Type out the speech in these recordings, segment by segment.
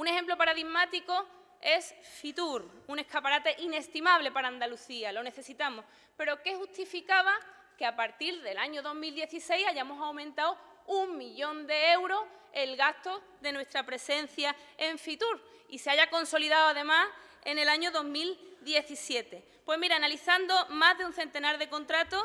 Un ejemplo paradigmático es Fitur, un escaparate inestimable para Andalucía, lo necesitamos. Pero ¿qué justificaba que a partir del año 2016 hayamos aumentado un millón de euros el gasto de nuestra presencia en Fitur y se haya consolidado además en el año 2017. Pues mira, analizando más de un centenar de contratos,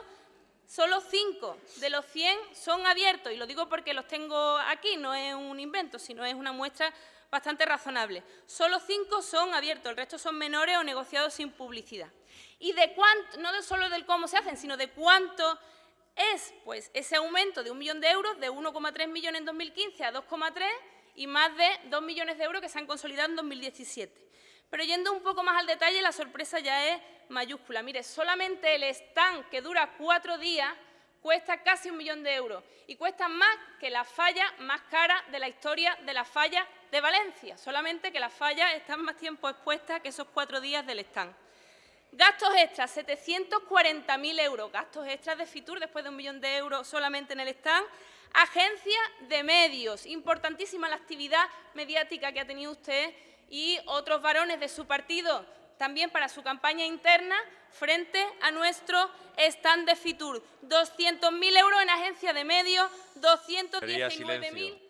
solo cinco de los 100 son abiertos, y lo digo porque los tengo aquí, no es un invento, sino es una muestra bastante razonable. Solo cinco son abiertos, el resto son menores o negociados sin publicidad. Y de cuánto, no solo del cómo se hacen, sino de cuánto es pues, ese aumento de un millón de euros, de 1,3 millones en 2015 a 2,3 y más de 2 millones de euros que se han consolidado en 2017. Pero yendo un poco más al detalle, la sorpresa ya es mayúscula. Mire, solamente el stand que dura cuatro días cuesta casi un millón de euros y cuesta más que la falla más cara de la historia de la falla de Valencia, solamente que las fallas están más tiempo expuestas que esos cuatro días del stand. Gastos extras, 740.000 euros, gastos extras de Fitur después de un millón de euros solamente en el stand. Agencia de medios, importantísima la actividad mediática que ha tenido usted y otros varones de su partido también para su campaña interna frente a nuestro stand de Fitur. 200.000 euros en agencia de medios, 219.000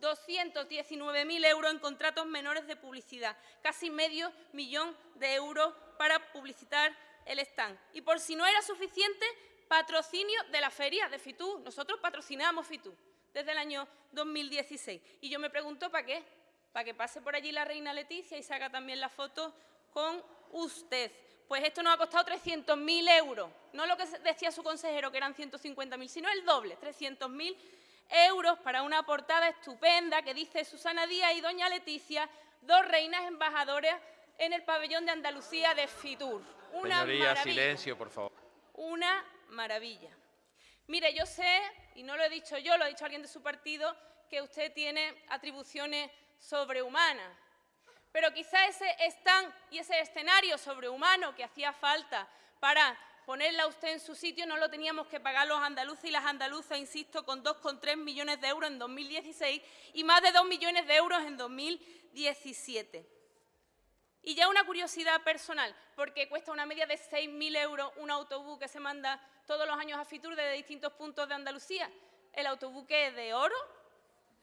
219.000 euros en contratos menores de publicidad, casi medio millón de euros para publicitar el stand. Y por si no era suficiente, patrocinio de la feria de FITU. Nosotros patrocinamos FITU desde el año 2016. Y yo me pregunto, ¿para qué? Para que pase por allí la reina Leticia y se haga también la foto con usted. Pues esto nos ha costado 300.000 euros. No lo que decía su consejero, que eran 150.000, sino el doble, 300.000 euros para una portada estupenda que dice Susana Díaz y Doña Leticia, dos reinas embajadoras en el pabellón de Andalucía de Fitur. Una Señoría, silencio, por favor. Una maravilla. Mire, yo sé, y no lo he dicho yo, lo ha dicho alguien de su partido, que usted tiene atribuciones sobrehumanas. Pero quizá ese stand y ese escenario sobrehumano que hacía falta para ponerla usted en su sitio no lo teníamos que pagar los andaluces y las andaluzas, insisto, con 2,3 millones de euros en 2016 y más de 2 millones de euros en 2017. Y ya una curiosidad personal, porque cuesta una media de 6.000 euros un autobús que se manda todos los años a Fitur desde distintos puntos de Andalucía. ¿El autobús es de oro